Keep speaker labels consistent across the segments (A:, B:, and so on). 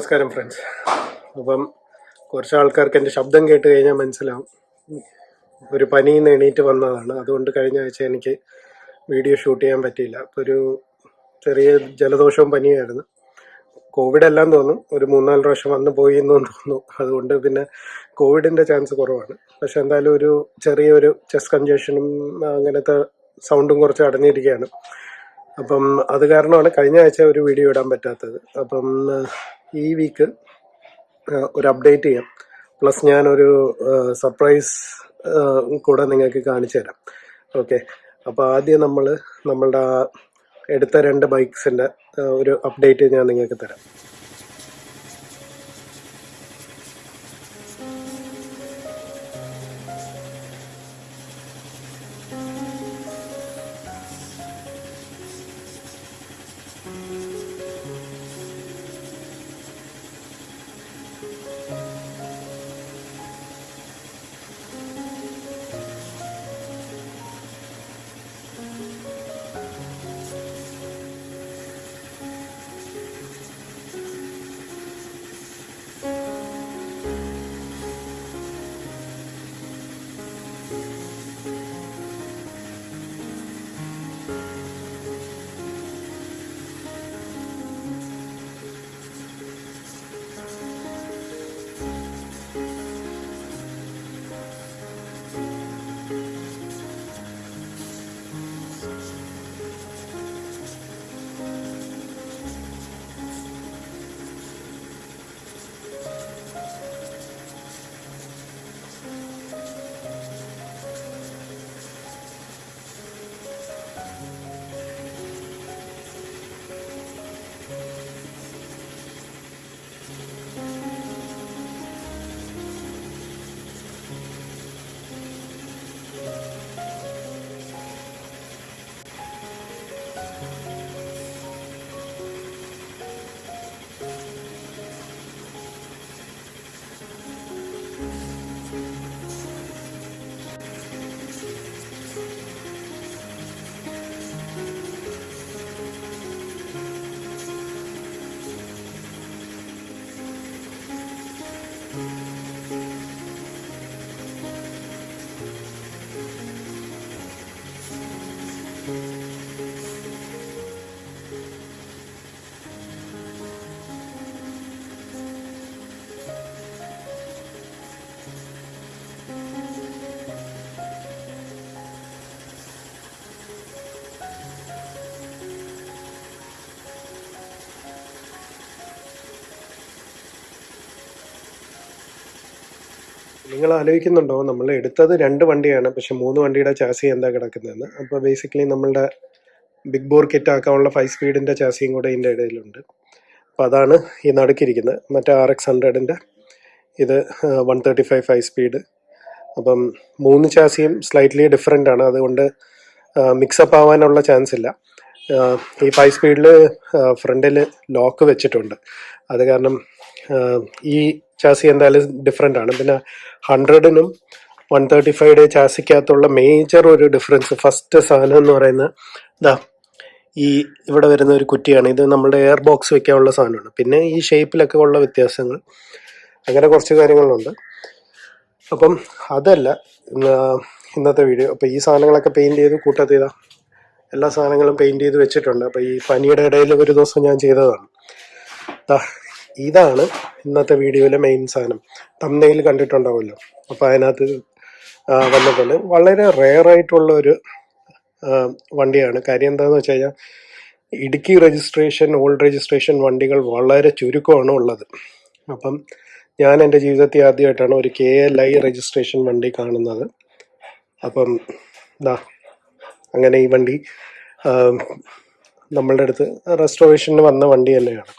A: നമസ്കാരം ഫ്രണ്ട്സ് അപ്പം കുറച്ച് ആൾക്കാർക്ക് എന്റെ ശബ്ദം കേട്ട് കഴിഞ്ഞാൽ മനസ്സിലാവും. ഒരു പനിയിൽ നിന്ന് എണീറ്റ് വന്നതാണ്. അതുകൊണ്ട് കഴിഞ്ഞ ആഴ്ച എനിക്ക് വീഡിയോ ഷൂട്ട് ചെയ്യാൻ പറ്റിയില്ല. അപ്പോൾ ഒരു ചെറിയ ജലദോഷവും പനിയായിരുന്നു കോവിഡ് എല്ലാം തോന്നും. ഒരു മൂന്നാൽ പ്രാവശ്യം വന്ന് പോയി എന്നും തോന്നുന്നു. അതുകൊണ്ട് പിന്നെ കോവിഡിന്റെ ചാൻസ് കുറവാണ്. പക്ഷെ എന്തായാലും ഒരു ചെറിയൊരു ചെസ്റ്റ് കഞ്ചക്ഷനും അങ്ങനത്തെ സൗണ്ടും കുറച്ച് അടഞ്ഞിരിക്കുകയാണ്. അപ്പം അത് കാരണമാണ് കഴിഞ്ഞ ആഴ്ച ഒരു വീഡിയോ ഇടാൻ പറ്റാത്തത്. അപ്പം ഈ വീക്ക് ഒരു അപ്ഡേറ്റ് ചെയ്യാം. പ്ലസ് ഞാനൊരു സർപ്രൈസ് കൂടെ നിങ്ങൾക്ക് കാണിച്ചു തരാം. ഓക്കെ അപ്പോൾ ആദ്യം നമ്മൾ നമ്മളുടെ എടുത്ത രണ്ട് ബൈക്സിന്റെ ഒരു അപ്ഡേറ്റ് ഞാൻ നിങ്ങൾക്ക് തരാം. നിങ്ങൾ ആലോചിക്കുന്നുണ്ടോ നമ്മൾ എടുത്തത് രണ്ട് വണ്ടിയാണ് പക്ഷെ മൂന്ന് വണ്ടിയുടെ ചാസി എന്താ കിടക്കുന്നതെന്ന്. അപ്പോൾ ബേസിക്കലി നമ്മളുടെ ബിഗ് ബോർ കിറ്റ് ആക്കാനുള്ള ഫൈവ് സ്പീഡിന്റെ ചാസിയും കൂടെ ഇതിന്റെ ഇടയിലുണ്ട്. അപ്പോൾ അതാണ് ഈ നടുക്കിരിക്കുന്നത്. മറ്റേ ആർ എക്സ് ഹൺഡ്രഡിന്റെ ഇത് one thirty five five speed അപ്പം മൂന്ന് ചാസിയും സ്ലൈറ്റ്ലി ഡിഫറെന്റ് ആണ്. അതുകൊണ്ട് മിക്സപ്പ് ആവാനുള്ള ചാൻസ് ഇല്ല. ഈ ഫൈവ് സ്പീഡിൽ ഫ്രണ്ടിൽ ലോക്ക് വെച്ചിട്ടുണ്ട്. അത് കാരണം ഈ ചാസി എന്തായാലും ഡിഫറെന്റ് ആണ്. പിന്നെ ഹൺഡ്രഡിനും വൺ തേർട്ടി ഫൈവ് ചാസിക്കകത്തുള്ള മേജർ ഒരു ഡിഫറൻസ് ഫസ്റ്റ് സാധനം എന്ന് പറയുന്ന ഇതാ ഈ ഇവിടെ വരുന്ന ഒരു കുറ്റിയാണ്. ഇത് നമ്മുടെ എയർ ബോക്സ് വെക്കാനുള്ള സാധനമാണ്. പിന്നെ ഈ ഷേപ്പിലൊക്കെ ഉള്ള വ്യത്യാസങ്ങൾ. അങ്ങനെ കുറച്ച് കാര്യങ്ങളുണ്ട്. അപ്പം അതല്ല ഇന്നത്തെ വീഡിയോ അപ്പോൾ ഈ സാധനങ്ങളൊക്കെ പെയിന്റ് ചെയ്ത് കൂട്ടത്തിൽ ഇതാ എല്ലാ സാധനങ്ങളും പെയിന്റ് ചെയ്ത് വെച്ചിട്ടുണ്ട്. അപ്പോൾ ഈ പനിയുടെ ഇടയിൽ ഒരു ദിവസം ഞാൻ ചെയ്തതാണ്. ഇതാണ് ഇന്നത്തെ വീഡിയോയിലെ മെയിൻ സാധനം. തമ്മയിൽ കണ്ടിട്ടുണ്ടാവുമല്ലോ. അപ്പോൾ അതിനകത്ത് വന്നിട്ടുണ്ട്. വളരെ റെയർ ആയിട്ടുള്ള ഒരു വണ്ടിയാണ്. കാര്യം എന്താണെന്ന് വെച്ച് കഴിഞ്ഞാൽ ഇടുക്കി രജിസ്ട്രേഷൻ ഓൾഡ് രജിസ്ട്രേഷൻ വണ്ടികൾ വളരെ ചുരുക്കമാണ് ഉള്ളത്. അപ്പം ഞാൻ എന്റെ ജീവിതത്തിൽ ആദ്യമായിട്ടാണ് ഒരു കെ എൽ ഐ രജിസ്ട്രേഷൻ വണ്ടി കാണുന്നത്. അപ്പം ദാ അങ്ങനെ ഈ വണ്ടി നമ്മളുടെ അടുത്ത് റെസ്റ്റോറേഷന് വന്ന വണ്ടി തന്നെയാണ്.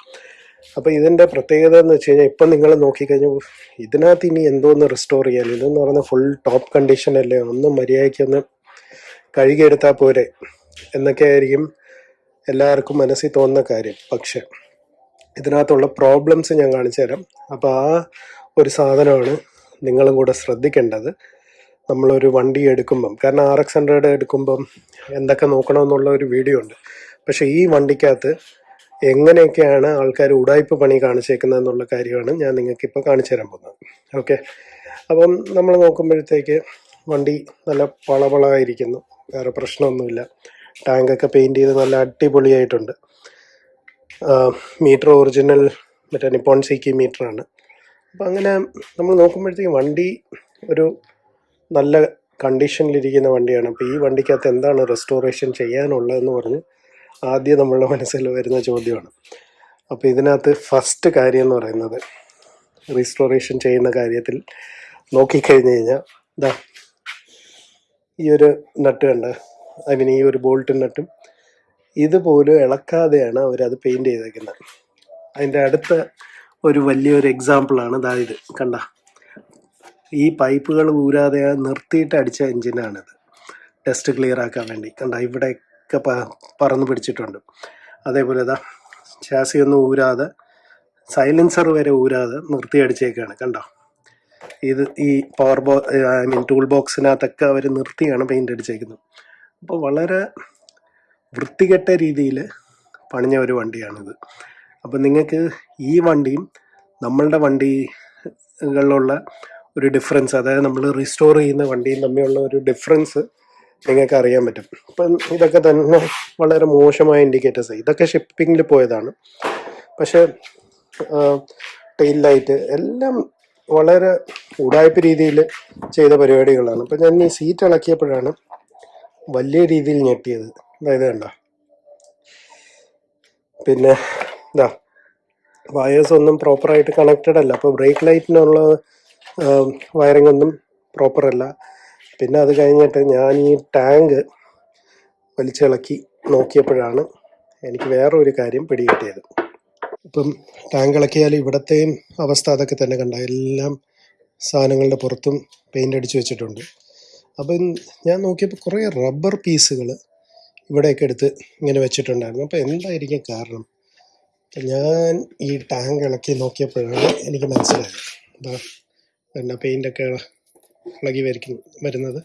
A: അപ്പോൾ ഇതിന്റെ പ്രത്യേകത എന്ന് വെച്ച് കഴിഞ്ഞാൽ ഇപ്പം നിങ്ങൾ നോക്കിക്കഴിഞ്ഞാൽ ഇതിനകത്ത് ഇനി എന്തോന്ന് റിസ്റ്റോർ ചെയ്യാൻ? ഇതെന്ന് പറഞ്ഞാൽ ഫുൾ ടോപ്പ് കണ്ടീഷൻ അല്ലേ? ഒന്നും മര്യാദയ്ക്ക് ഒന്ന് കഴുകിയെടുത്താൽ പോരെ. എന്നൊക്കെ ആയിരിക്കും എല്ലാവർക്കും മനസ്സിൽ തോന്നുന്ന കാര്യം. പക്ഷെ ഇതിനകത്തുള്ള പ്രോബ്ലംസ് ഞാൻ കാണിച്ചു തരാം. അപ്പോൾ ആ ഒരു സാധനമാണ് നിങ്ങളും കൂടെ ശ്രദ്ധിക്കേണ്ടത്. നമ്മളൊരു വണ്ടി എടുക്കുമ്പം കാരണം ആർ എക്സ് ഹൺഡ്രഡ് എടുക്കുമ്പം എന്തൊക്കെ നോക്കണമെന്നുള്ള ഒരു വീഡിയോ ഉണ്ട്. പക്ഷേ ഈ വണ്ടിക്കകത്ത് എങ്ങനെയൊക്കെയാണ് ആൾക്കാർ ഉടായ്പ പണി കാണിച്ചേക്കുന്നത് എന്നുള്ള കാര്യമാണ് ഞാൻ നിങ്ങൾക്ക് ഇപ്പോൾ കാണിച്ചു തരാൻ പോകുന്നത്. ഓക്കെ. അപ്പം നമ്മൾ നോക്കുമ്പോഴത്തേക്ക് വണ്ടി നല്ല പളപളായിരിക്കുന്നു. വേറെ പ്രശ്നമൊന്നുമില്ല. ടാങ്കൊക്കെ പെയിന്റ് ചെയ്ത് നല്ല അടിപൊളിയായിട്ടുണ്ട്. മീറ്റർ ഒറിജിനൽ മറ്റേ നിപ്പോൺ സി കി മീറ്ററാണ്. അപ്പം അങ്ങനെ നമ്മൾ നോക്കുമ്പോഴത്തേക്ക് വണ്ടി ഒരു നല്ല കണ്ടീഷനിലിരിക്കുന്ന വണ്ടിയാണ്. അപ്പോൾ ഈ വണ്ടിക്കകത്ത് എന്താണ് റെസ്റ്റോറേഷൻ ചെയ്യാനുള്ളതെന്ന് പറഞ്ഞ് ആദ്യം നമ്മളുടെ മനസ്സിൽ വരുന്ന ചോദ്യമാണ്. അപ്പോൾ ഇതിനകത്ത് ഫസ്റ്റ് കാര്യം എന്ന് പറയുന്നത് റീസ്റ്റോറേഷൻ ചെയ്യുന്ന കാര്യത്തിൽ നോക്കിക്കഴിഞ്ഞ് കഴിഞ്ഞാൽ ഇതാ ഈ ഒരു നട്ട് കണ്ട് ഐ മീൻ ഈ ഒരു ബോൾട്ട് നട്ടും ഇതുപോലും ഇളക്കാതെയാണ് അവരത് പെയിന്റ് ചെയ്തേക്കുന്നത്. അതിന്റെ അടുത്ത ഒരു വലിയൊരു എക്സാമ്പിളാണ് ഇതാ ഇത് കണ്ട. ഈ പൈപ്പുകൾ ഊരാതെ നിർത്തിയിട്ട് അടിച്ച എൻജിനാണിത് ടെസ്റ്റ് ക്ലിയർ ആക്കാൻ വേണ്ടി. കണ്ട ഇവിടെയൊക്കെ പ പറന്ന് പിടിച്ചിട്ടുണ്ട്. അതേപോലെ ഇതാ ചാസി ഒന്നും ഊരാതെ സൈലൻസർ വരെ ഊരാതെ നിർത്തി അടിച്ചേക്കാണ് കണ്ടോ? ഇത് ഈ പവർ ബോ ഐ മീൻ ടൂൾ ബോക്സിനകത്തൊക്കെ അവർ നിർത്തിയാണ് പെയിന്റ് അടിച്ചേക്കുന്നത്. അപ്പോൾ വളരെ വൃത്തികെട്ട രീതിയിൽ പണിഞ്ഞ ഒരു വണ്ടിയാണിത്. അപ്പം നിങ്ങൾക്ക് ഈ വണ്ടിയും നമ്മളുടെ വണ്ടികളിലുള്ള ഒരു ഡിഫറൻസ് അതായത് നമ്മൾ റീസ്റ്റോർ ചെയ്യുന്ന വണ്ടിയും തമ്മിലുള്ള ഒരു ഡിഫറൻസ് നിങ്ങൾക്ക് അറിയാൻ പറ്റും. ഇപ്പം ഇതൊക്കെ തന്നെ വളരെ മോശമായ ഇൻഡിക്കേറ്റേഴ്സ് ഇതൊക്കെ ഷിപ്പിങ്ങിൽ പോയതാണ്. പക്ഷേ ടെയിൽ ലൈറ്റ് എല്ലാം വളരെ ഉടായ്പ രീതിയിൽ ചെയ്ത പരിപാടികളാണ്. അപ്പം ഞാൻ ഈ സീറ്റ് ഇളക്കിയപ്പോഴാണ് വലിയ രീതിയിൽ ഞെട്ടിയത്. അതായത് കണ്ട? പിന്നെ ഇതാ വയേഴ്സ് ഒന്നും പ്രോപ്പറായിട്ട് കണക്റ്റഡ് അല്ല. അപ്പോൾ ബ്രേക്ക് ലൈറ്റിനുള്ള വയറിംഗ് ഒന്നും പ്രോപ്പർ അല്ല. പിന്നെ അത് കഴിഞ്ഞിട്ട് ഞാൻ ഈ ടാങ്ക് വലിച്ചിളക്കി നോക്കിയപ്പോഴാണ് എനിക്ക് വേറൊരു കാര്യം പിടികിട്ടിയത്. ഇപ്പം ടാങ്ക് ഇളക്കിയാൽ ഇവിടത്തെയും അവസ്ഥ അതൊക്കെ തന്നെ കണ്ട. എല്ലാം സാധനങ്ങളുടെ പുറത്തും പെയിന്റ് അടിച്ചു വെച്ചിട്ടുണ്ട്. അപ്പം ഞാൻ നോക്കിയപ്പോൾ കുറേ റബ്ബർ പീസുകൾ ഇവിടെയൊക്കെ എടുത്ത് ഇങ്ങനെ വെച്ചിട്ടുണ്ടായിരുന്നു. അപ്പോൾ എന്തായിരിക്കും കാരണം? അപ്പം ഞാൻ ഈ ടാങ്ക് ഇളക്കി നോക്കിയപ്പോഴാണ് എനിക്ക് മനസ്സിലായത്. എന്താ പെയിന്റൊക്കെ ഇളകി വരിക്കുന്നു വരുന്നത്.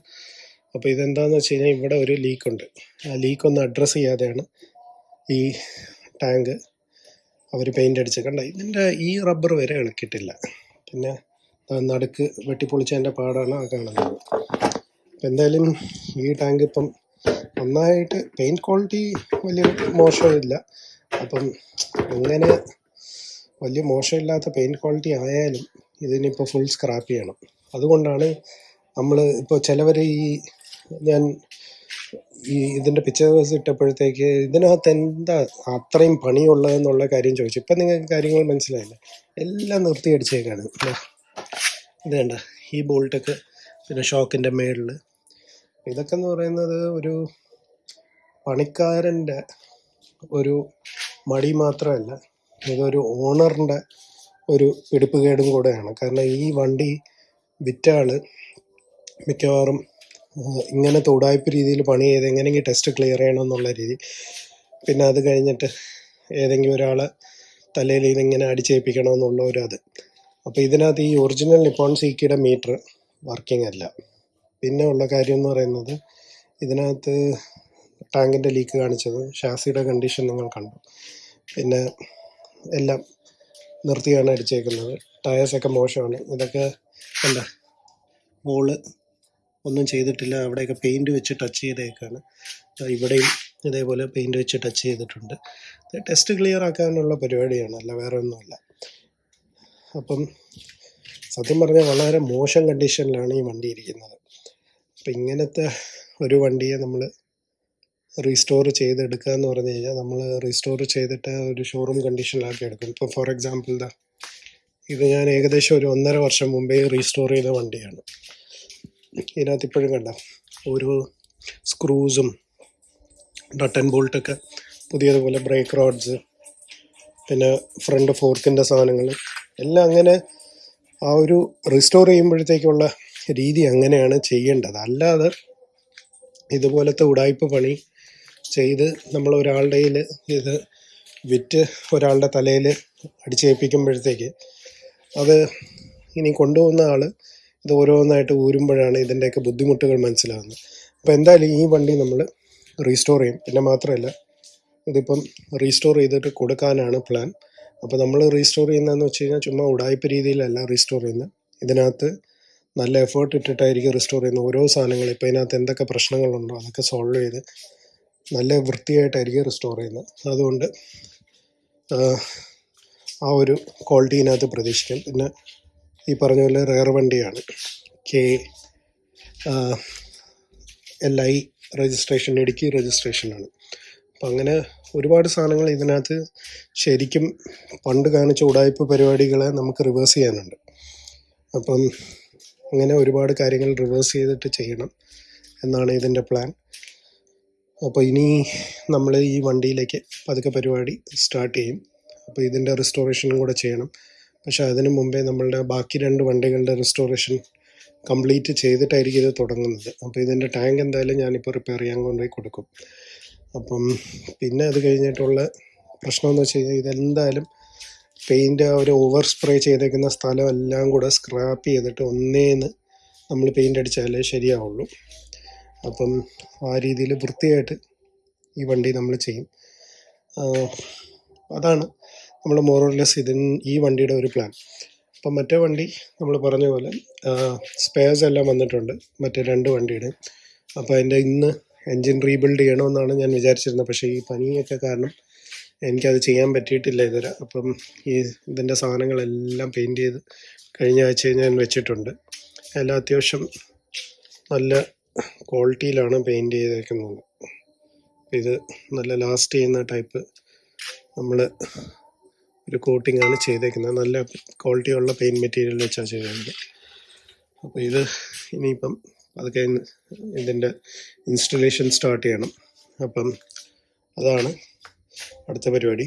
A: അപ്പോൾ ഇതെന്താണെന്ന് വെച്ച് കഴിഞ്ഞാൽ ഇവിടെ ഒരു ലീക്കുണ്ട്. ആ ലീക്ക് ഒന്ന് അഡ്രസ്സ് ചെയ്യാതെയാണ് ഈ ടാങ്ക് അവർ പെയിന്റ് അടിച്ച് കണ്ട? ഇതിന്റെ ഈ റബ്ബർ വരെ ഇളക്കിയിട്ടില്ല. പിന്നെ നടുക്ക് വെട്ടിപ്പൊളിച്ചതിന്റെ പാടാണ് ആ കാണുന്നത്. അപ്പം എന്തായാലും ഈ ടാങ്ക് ഇപ്പം നന്നായിട്ട് പെയിന്റ് ക്വാളിറ്റി വലിയ മോശമില്ല. അപ്പം അങ്ങനെ വലിയ മോശമില്ലാത്ത പെയിന്റ് ക്വാളിറ്റി ആയാലും ഇതിനിപ്പോൾ ഫുൾ സ്ക്രാപ്പ് ചെയ്യണം. അതുകൊണ്ടാണ് നമ്മൾ ഇപ്പോൾ ചിലവർ ഈ ഞാൻ ഈ ഇതിന്റെ പിക്ചേഴ്സ് ഇട്ടപ്പോഴത്തേക്ക് ഇതിനകത്ത് എന്താ അത്രയും പണിയുള്ളതെന്നുള്ള കാര്യം ചോദിച്ചു. ഇപ്പം നിങ്ങൾക്ക് കാര്യങ്ങൾ മനസ്സിലായില്ല? എല്ലാം നിർത്തി അടിച്ചേക്കാണ്. ഇത് കണ്ട ഈ ബോൾട്ടൊക്കെ പിന്നെ ഷോക്കിന്റെ മേളിൽ ഇതൊക്കെ എന്ന് പറയുന്നത് ഒരു പണിക്കാരന്റെ ഒരു മടി മാത്രമല്ല ഇതൊരു ഓണറിന്റെ ഒരു പിടിപ്പുകേടും കൂടെയാണ്. കാരണം ഈ വണ്ടി വിറ്റ ആൾ മിക്കവാറും ഇങ്ങനത്തെ ഉടായ്പ രീതിയിൽ പണി ചെയ്ത് എങ്ങനെയെങ്കിലും ടെസ്റ്റ് ക്ലിയർ ചെയ്യണം എന്നുള്ള രീതി. പിന്നെ അത് കഴിഞ്ഞിട്ട് ഏതെങ്കിലും ഒരാൾ തലയിൽ ഇതിങ്ങനെ അടിച്ചേൽപ്പിക്കണമെന്നുള്ള ഒരു അത്. അപ്പോൾ ഇതിനകത്ത് ഈ ഒറിജിനൽ നിപ്പോൺ സീക്കിയുടെ മീറ്റർ വർക്കിംഗ് അല്ല. പിന്നെ ഉള്ള കാര്യം എന്ന് പറയുന്നത് ഇതിനകത്ത് ടാങ്കിന്റെ ലീക്ക് കാണിച്ചത് ഷാസിയുടെ കണ്ടീഷൻ നിങ്ങൾ കണ്ടു. പിന്നെ എല്ലാം നിർത്തിയാണ് അടിച്ചേക്കുന്നത്. ടയേഴ്സൊക്കെ മോശമാണ്. ഇതൊക്കെ എന്താ മോൾ ഒന്നും ചെയ്തിട്ടില്ല. അവിടെയൊക്കെ പെയിന്റ് വെച്ച് ടച്ച് ചെയ്തേക്കാണ്. ദാ ഇവിടെയും ഇതേപോലെ പെയിന്റ് വെച്ച് ടച്ച് ചെയ്തിട്ടുണ്ട്. ടെസ്റ്റ് ക്ലിയർ ആക്കാനുള്ള പരിപാടിയാണ്. അല്ല വേറെ ഒന്നുമല്ല അപ്പം സത്യം പറഞ്ഞാൽ വളരെ മോശം കണ്ടീഷനിലാണ് ഈ വണ്ടി ഇരിക്കുന്നത്. അപ്പം ഇങ്ങനത്തെ ഒരു വണ്ടിയെ നമ്മൾ റീസ്റ്റോർ ചെയ്തെടുക്കുക എന്ന് പറഞ്ഞു കഴിഞ്ഞാൽ നമ്മൾ റീസ്റ്റോർ ചെയ്തിട്ട് ഒരു ഷോറൂം കണ്ടീഷനിലാക്കി എടുക്കും. ഇപ്പോൾ ഫോർ എക്സാമ്പിൾ ഇതാ ഇത് ഞാൻ ഏകദേശം ഒരു ഒന്നര വർഷം മുമ്പേ റീസ്റ്റോർ ചെയ്ത വണ്ടിയാണ്. ഇതിനകത്ത് ഇപ്പോഴും കണ്ട ഓരോ സ്ക്രൂസും ആൻഡ് ബോൾട്ടൊക്കെ പുതിയതുപോലെ ബ്രേക്ക് റോഡ്സ് പിന്നെ ഫ്രണ്ട് ഫോർക്കിന്റെ സാധനങ്ങൾ എല്ലാം അങ്ങനെ ആ ഒരു റീസ്റ്റോർ ചെയ്യുമ്പോഴത്തേക്കുള്ള രീതി അങ്ങനെയാണ് ചെയ്യേണ്ടത്. അല്ലാതെ ഇതുപോലത്തെ ഉടായ്പ പണി ചെയ്ത് നമ്മൾ ഒരാളുടെ ഇത് വിറ്റ് ഒരാളുടെ തലയിൽ അടിച്ചേൽപ്പിക്കുമ്പോഴത്തേക്ക് അത് ഇനി കൊണ്ടുപോകുന്ന ആൾ ഇത് ഓരോന്നായിട്ട് ഊരുമ്പോഴാണ് ഇതിന്റെയൊക്കെ ബുദ്ധിമുട്ടുകൾ മനസ്സിലാകുന്നത്. അപ്പോൾ എന്തായാലും ഈ വണ്ടി നമ്മൾ റീസ്റ്റോർ ചെയ്യും. പിന്നെ മാത്രമല്ല ഇതിപ്പം റീസ്റ്റോർ ചെയ്തിട്ട് കൊടുക്കാനാണ് പ്ലാൻ. അപ്പോൾ നമ്മൾ റീസ്റ്റോർ ചെയ്യുന്നതെന്ന് വെച്ച് കഴിഞ്ഞാൽ ചുമ്മാ ഉടായ്പ രീതിയിലല്ല റീസ്റ്റോർ ചെയ്യുന്നത്. ഇതിനകത്ത് നല്ല എഫേർട്ട് ഇട്ടിട്ടായിരിക്കും റീസ്റ്റോർ ചെയ്യുന്നത്. ഓരോ സാധനങ്ങൾ ഇപ്പോൾ ഇതിനകത്ത് എന്തൊക്കെ പ്രശ്നങ്ങളുണ്ടോ അതൊക്കെ സോൾവ് ചെയ്ത് നല്ല വൃത്തിയായിട്ടായിരിക്കും റിസ്റ്റോർ ചെയ്യുന്നത്. അതുകൊണ്ട് ആ, ഒരു ക്വാളിറ്റി ഇതിനകത്ത് പ്രതീക്ഷിക്കാം. പിന്നെ ഈ പറഞ്ഞ പോലെ റെയർ വണ്ടിയാണ്. K L I registration Idukki രജിസ്ട്രേഷനാണ് അപ്പം അങ്ങനെ ഒരുപാട് സാധനങ്ങൾ ഇതിനകത്ത് ശരിക്കും പണ്ട് കാണിച്ച ഉടായ്പ പരിപാടികളെ നമുക്ക് റിവേഴ്സ് ചെയ്യാനുണ്ട്. അപ്പം അങ്ങനെ ഒരുപാട് കാര്യങ്ങൾ റിവേഴ്സ് ചെയ്തിട്ട് ചെയ്യണം എന്നാണ് ഇതിന്റെ പ്ലാൻ അപ്പോൾ ഇനി നമ്മൾ ഈ വണ്ടിയിലേക്ക് പതുക്കെ പരിപാടി സ്റ്റാർട്ട് ചെയ്യും. അപ്പോൾ ഇതിന്റെ റിസ്റ്റോറേഷനും കൂടെ ചെയ്യണം. പക്ഷേ അതിനു മുമ്പേ നമ്മളുടെ ബാക്കി രണ്ട് വണ്ടികളുടെ റിസ്റ്റോറേഷൻ കംപ്ലീറ്റ് ചെയ്തിട്ടായിരിക്കും ഇത് തുടങ്ങുന്നത്. അപ്പോൾ ഇതിന്റെ ടാങ്ക് എന്തായാലും ഞാനിപ്പോൾ റിപ്പയർ ചെയ്യാൻ കൊണ്ടുപോയി കൊടുക്കും. അപ്പം പിന്നെ അത് കഴിഞ്ഞിട്ടുള്ള പ്രശ്നം എന്ന് വെച്ച് കഴിഞ്ഞാൽ ഇതെന്തായാലും പെയിന്റ് ഒരു ഓവർ സ്പ്രേ ചെയ്തേക്കുന്ന സ്ഥലം എല്ലാം കൂടെ സ്ക്രാപ്പ് ചെയ്തിട്ട് ഒന്നേന്ന് നമ്മൾ പെയിന്റ് അടിച്ചാലേ ശരിയാവുള്ളൂ. അപ്പം ആ രീതിയിൽ വൃത്തിയായിട്ട് ഈ വണ്ടി നമ്മൾ ചെയ്യും. അതാണ് നമ്മൾ മോറോർലെസ് ഇതിൻ ഈ വണ്ടിയുടെ ഒരു പ്ലാൻ അപ്പം മറ്റേ വണ്ടി നമ്മൾ പറഞ്ഞ പോലെ സ്പെയർസ് എല്ലാം വന്നിട്ടുണ്ട് മറ്റേ രണ്ട് വണ്ടിയുടെ അപ്പോൾ അതിന്റെ ഇന്ന് എൻജിൻ റീബിൽഡ് ചെയ്യണമെന്നാണ് ഞാൻ വിചാരിച്ചിരുന്നത്. പക്ഷേ ഈ പനിയൊക്കെ കാരണം എനിക്കത് ചെയ്യാൻ പറ്റിയിട്ടില്ല ഇതുവരെ. അപ്പം ഈ ഇതിന്റെ സാധനങ്ങളെല്ലാം പെയിന്റ് ചെയ്ത് കഴിഞ്ഞ ആഴ്ച ഞാൻ വെച്ചിട്ടുണ്ട്. എല്ലാം അത്യാവശ്യം നല്ല ക്വാളിറ്റിയിലാണ് പെയിന്റ് ചെയ്തേക്കുന്നത്. ഇത് നല്ല ലാസ്റ്റ് ചെയ്യുന്ന ടൈപ്പ് നമ്മൾ ഒരു കോട്ടിംഗ് ആണ് ചെയ്തേക്കുന്നത്. നല്ല ക്വാളിറ്റിയുള്ള പെയിന്റ് മെറ്റീരിയൽ വെച്ചാണ് ചെയ്തേക്കുന്നത്. അപ്പോൾ ഇത് ഇനിയിപ്പം അതൊക്കെ ഇതിന്റെ ഇൻസ്റ്റലേഷൻ സ്റ്റാർട്ട് ചെയ്യണം. അപ്പം അതാണ് അടുത്ത പരിപാടി.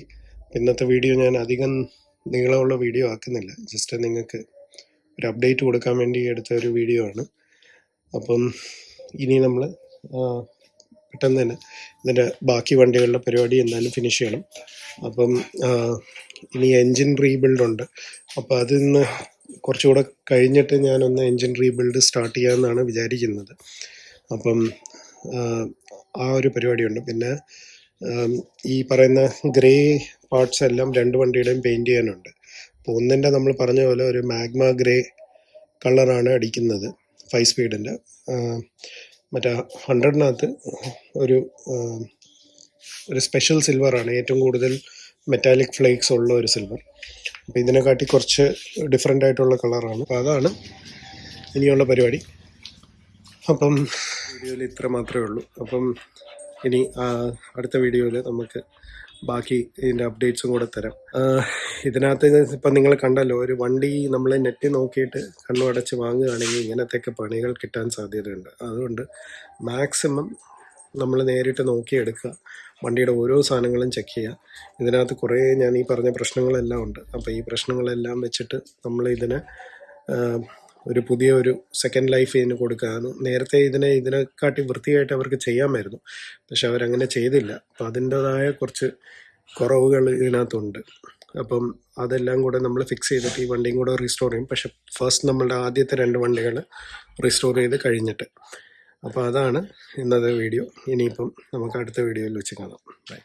A: ഇന്നത്തെ വീഡിയോ ഞാൻ അധികം നീളമുള്ള വീഡിയോ ആക്കുന്നില്ല. ജസ്റ്റ് നിങ്ങൾക്ക് ഒരു അപ്ഡേറ്റ് കൊടുക്കാൻ വേണ്ടി എടുത്ത ഒരു വീഡിയോ ആണ്. അപ്പം ഇനി നമ്മൾ പെട്ടെന്ന് തന്നെ ഇതിന്റെ ബാക്കി വണ്ടികളുടെ പരിപാടി എന്തായാലും ഫിനിഷ് ചെയ്യണം. അപ്പം ഇനി എൻജിൻ റീബിൽഡ് ഉണ്ട്. അപ്പോൾ അതിന്ന് കുറച്ചുകൂടെ കഴിഞ്ഞിട്ട് ഞാനൊന്ന് എൻജിൻ റീബിൽഡ് സ്റ്റാർട്ട് ചെയ്യാമെന്നാണ് വിചാരിക്കുന്നത്. അപ്പം ആ, ഒരു പരിപാടിയുണ്ട്. പിന്നെ ഈ പറയുന്ന ഗ്രേ പാർട്സ് എല്ലാം രണ്ട് വണ്ടിയുടെയും പെയിന്റ് ചെയ്യാനുണ്ട്. അപ്പോൾ ഒന്നിന്റെ നമ്മൾ പറഞ്ഞ പോലെ ഒരു മാഗ്മ ഗ്രേ കളറാണ് അടിക്കുന്നത് ഫൈവ് സ്പീഡിന്റെ മറ്റേ ഹൺഡ്രഡിനകത്ത് ഒരു ഒരു സ്പെഷ്യൽ സിൽവറാണ് ഏറ്റവും കൂടുതൽ മെറ്റാലിക് ഫ്ലേക്സ് ഉള്ള ഒരു സിൽവർ അപ്പോൾ ഇതിനെക്കാട്ടി കുറച്ച് ഡിഫറെന്റ് ആയിട്ടുള്ള കളറാണ് അപ്പോൾ അതാണ് ഇനിയുള്ള പരിപാടി. അപ്പം വീഡിയോയിൽ ഇത്ര മാത്രമേ ഉള്ളൂ. അപ്പം ഇനി അടുത്ത വീഡിയോയിൽ നമുക്ക് ബാക്കി ഇതിന്റെ അപ്ഡേറ്റ്സും കൂടെ തരാം. ഇതിനകത്ത് ഇപ്പം നിങ്ങൾ കണ്ടല്ലോ ഒരു വണ്ടി നമ്മൾ നെറ്റ് നോക്കിയിട്ട് കണ്ണു അടച്ച് വാങ്ങുകയാണെങ്കിൽ ഇങ്ങനത്തെയൊക്കെ പണികൾ കിട്ടാൻ സാധ്യതയുണ്ട്. അതുകൊണ്ട് മാക്സിമം നമ്മൾ നേരിട്ട് നോക്കിയെടുക്കുക. വണ്ടിയുടെ ഓരോ സാധനങ്ങളും ചെക്ക് ചെയ്യുക. ഇതിനകത്ത് കുറേ ഞാൻ ഈ പറഞ്ഞ പ്രശ്നങ്ങളെല്ലാം ഉണ്ട്. അപ്പോൾ ഈ പ്രശ്നങ്ങളെല്ലാം വെച്ചിട്ട് നമ്മൾ ഇതിനെ ഒരു പുതിയ ഒരു സെക്കൻഡ് ലൈഫ് ഇതിന് കൊടുക്കാനും നേരത്തെ ഇതിനെ ഇതിനെക്കാട്ടി വൃത്തിയായിട്ട് അവർക്ക് ചെയ്യാമായിരുന്നു. പക്ഷെ അവരങ്ങനെ ചെയ്തില്ല. അപ്പം അതിന്റെതായ കുറച്ച് കുറവുകൾ ഇതിനകത്തുണ്ട്. അപ്പം അതെല്ലാം കൂടെ നമ്മൾ ഫിക്സ് ചെയ്തിട്ട് ഈ വണ്ടിയും കൂടെ റീസ്റ്റോർ ചെയ്യും. പക്ഷെ ഫസ്റ്റ് നമ്മളുടെ ആദ്യത്തെ രണ്ട് വണ്ടികൾ റീസ്റ്റോർ ചെയ്ത് കഴിഞ്ഞിട്ട്. അപ്പോൾ അതാണ് ഇന്നത്തെ വീഡിയോ ഇനിയിപ്പം നമുക്ക് അടുത്ത വീഡിയോയിൽ വെച്ച് കാണാം. ബൈ